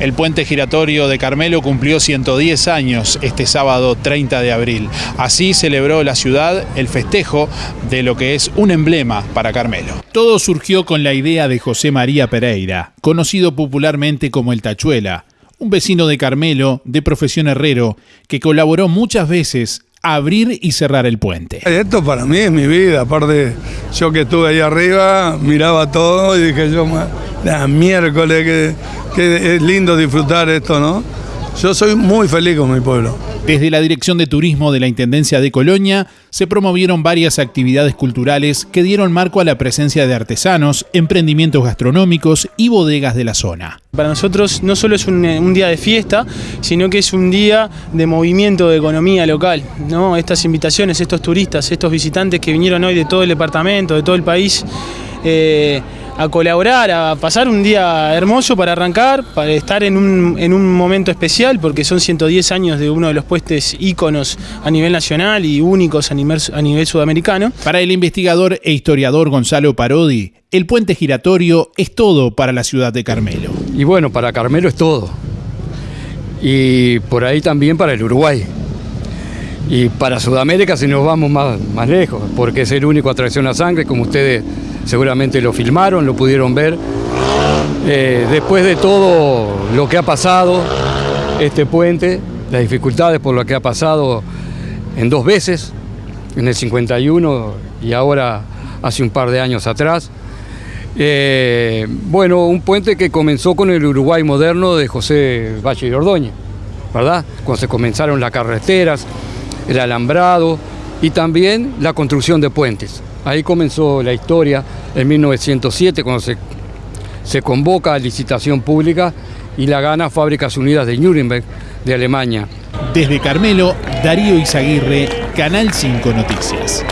El puente giratorio de Carmelo cumplió 110 años este sábado 30 de abril. Así celebró la ciudad el festejo de lo que es un emblema para Carmelo. Todo surgió con la idea de José María Pereira, conocido popularmente como el Tachuela, un vecino de Carmelo, de profesión herrero, que colaboró muchas veces a abrir y cerrar el puente. Esto para mí es mi vida, aparte yo que estuve ahí arriba, miraba todo y dije yo, la miércoles, que, que es lindo disfrutar esto, ¿no? Yo soy muy feliz con mi pueblo. Desde la Dirección de Turismo de la Intendencia de Colonia se promovieron varias actividades culturales que dieron marco a la presencia de artesanos, emprendimientos gastronómicos y bodegas de la zona. Para nosotros no solo es un, día de fiesta, sino que es un día de movimiento de economía local. ¿no? Estas invitaciones, estos turistas, estos visitantes que vinieron hoy de todo el departamento, de todo el país, eh, a colaborar, a pasar un día hermoso para arrancar, para estar en un, en un momento especial, porque son 110 años de uno de los puestos íconos a nivel nacional y únicos a nivel, a nivel sudamericano. Para el investigador e historiador Gonzalo Parodi, el puente giratorio es todo para la ciudad de Carmelo. Y bueno, para Carmelo es todo. Y por ahí también para el Uruguay. Y para Sudamérica si nos vamos más, más lejos, porque es el único atracción a sangre, como ustedes seguramente lo filmaron, lo pudieron ver. Eh, después de todo lo que ha pasado, este puente, las dificultades por lo que ha pasado en dos veces, en el 51 y ahora hace un par de años atrás. Eh, bueno, un puente que comenzó con el Uruguay moderno de José Valle y Ordóñez, ¿verdad? Cuando se comenzaron las carreteras, el alambrado y también la construcción de puentes. Ahí comenzó la historia en 1907 cuando se, se convoca a licitación pública y la gana Fábricas Unidas de Nuremberg de Alemania. Desde Carmelo, Darío Izaguirre, Canal 5 Noticias.